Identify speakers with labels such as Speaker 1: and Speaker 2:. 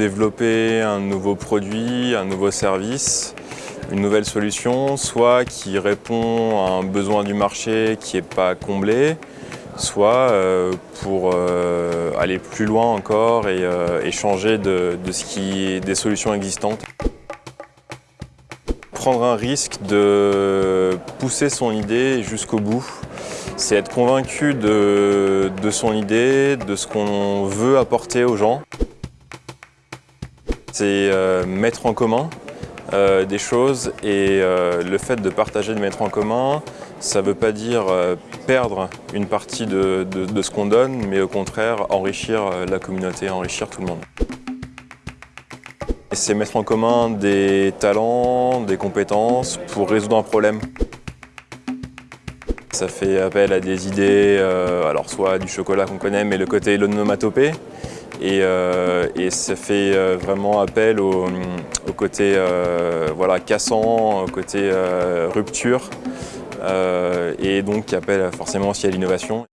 Speaker 1: développer un nouveau produit, un nouveau service, une nouvelle solution, soit qui répond à un besoin du marché qui n'est pas comblé, soit euh, pour euh, aller plus loin encore et, euh, changer de, ce qui des solutions existantes. Prendre un risque de pousser son idée jusqu'au bout, c'est être convaincu de, son idée, de ce qu'on veut apporter aux gens. C'est mettre en commun des choses et le fait de partager, de mettre en commun, ça ne veut pas dire euh, perdre une partie de, ce qu'on donne, mais au contraire enrichir euh, la communauté, enrichir tout le monde. C'est mettre en commun des talents, des compétences pour résoudre un problème. Ça fait appel à des idées, euh, alors soit du chocolat qu'on connaît, mais le côté l'onomatopée. Et, et, ça fait vraiment appel au, côté voilà, cassant, au côté rupture. Euh, et donc qui appelle forcément aussi à l'innovation.